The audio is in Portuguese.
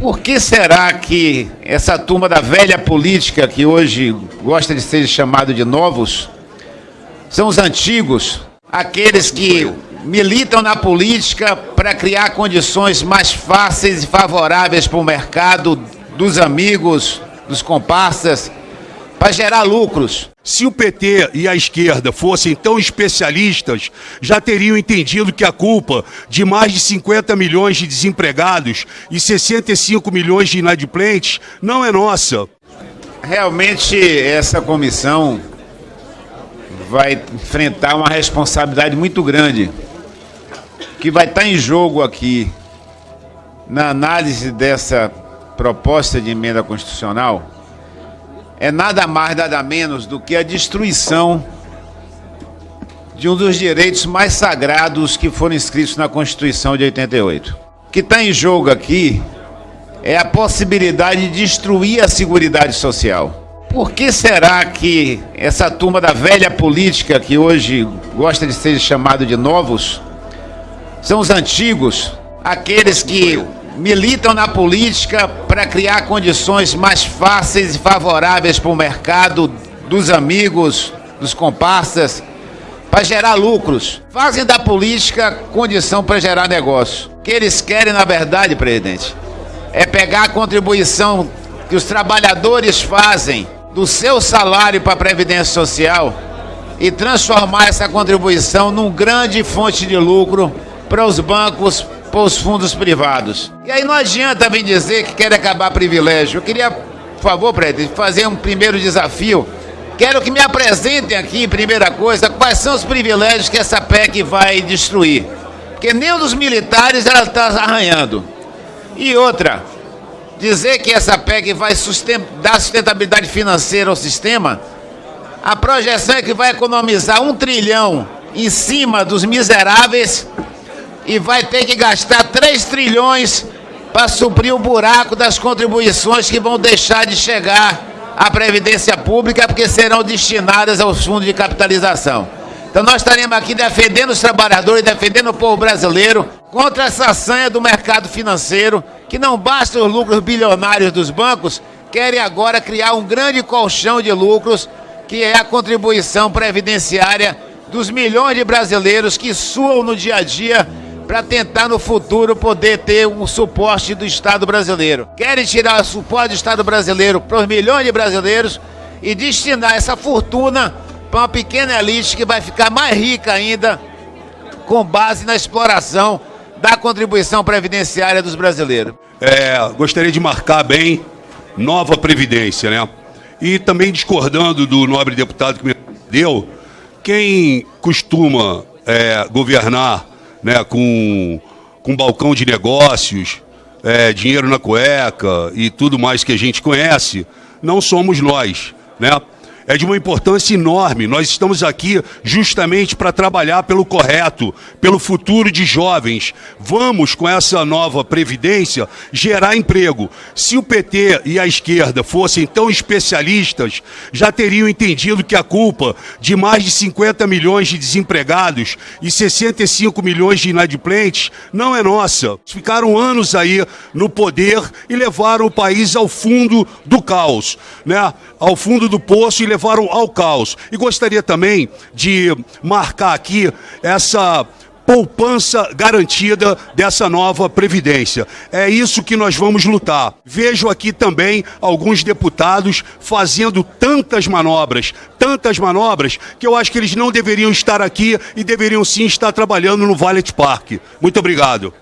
Por que será que essa turma da velha política, que hoje gosta de ser chamado de novos, são os antigos, aqueles que militam na política para criar condições mais fáceis e favoráveis para o mercado dos amigos, dos comparsas, para gerar lucros. Se o PT e a esquerda fossem tão especialistas, já teriam entendido que a culpa de mais de 50 milhões de desempregados e 65 milhões de inadimplentes não é nossa. Realmente, essa comissão vai enfrentar uma responsabilidade muito grande, que vai estar em jogo aqui na análise dessa proposta de emenda constitucional é nada mais, nada menos do que a destruição de um dos direitos mais sagrados que foram inscritos na Constituição de 88. O que está em jogo aqui é a possibilidade de destruir a Seguridade Social. Por que será que essa turma da velha política, que hoje gosta de ser chamado de novos, são os antigos, aqueles que militam na política para criar condições mais fáceis e favoráveis para o mercado dos amigos, dos comparsas, para gerar lucros. Fazem da política condição para gerar negócio. O que eles querem, na verdade, presidente, é pegar a contribuição que os trabalhadores fazem do seu salário para a Previdência Social e transformar essa contribuição num grande fonte de lucro para os bancos para os fundos privados. E aí não adianta vir dizer que quer acabar privilégio. Eu queria, por favor, presidente, fazer um primeiro desafio. Quero que me apresentem aqui, primeira coisa, quais são os privilégios que essa PEC vai destruir. Porque nem dos militares ela está arranhando. E outra, dizer que essa PEC vai susten dar sustentabilidade financeira ao sistema, a projeção é que vai economizar um trilhão em cima dos miseráveis e vai ter que gastar 3 trilhões para suprir o buraco das contribuições que vão deixar de chegar à Previdência Pública, porque serão destinadas aos fundos de capitalização. Então nós estaremos aqui defendendo os trabalhadores, defendendo o povo brasileiro contra essa sanha do mercado financeiro, que não basta os lucros bilionários dos bancos, querem agora criar um grande colchão de lucros, que é a contribuição previdenciária dos milhões de brasileiros que suam no dia a dia para tentar no futuro poder ter um suporte do Estado brasileiro. Querem tirar o suporte do Estado brasileiro para os milhões de brasileiros e destinar essa fortuna para uma pequena elite que vai ficar mais rica ainda com base na exploração da contribuição previdenciária dos brasileiros. É, gostaria de marcar bem nova previdência, né? E também discordando do nobre deputado que me deu, quem costuma é, governar né, com, com balcão de negócios, é, dinheiro na cueca e tudo mais que a gente conhece, não somos nós. Né? É de uma importância enorme. Nós estamos aqui justamente para trabalhar pelo correto, pelo futuro de jovens. Vamos, com essa nova previdência, gerar emprego. Se o PT e a esquerda fossem tão especialistas, já teriam entendido que a culpa de mais de 50 milhões de desempregados e 65 milhões de inadimplentes não é nossa. Ficaram anos aí no poder e levaram o país ao fundo do caos, né? ao fundo do poço e levaram levaram ao caos. E gostaria também de marcar aqui essa poupança garantida dessa nova Previdência. É isso que nós vamos lutar. Vejo aqui também alguns deputados fazendo tantas manobras, tantas manobras, que eu acho que eles não deveriam estar aqui e deveriam sim estar trabalhando no Valet Park. Muito obrigado.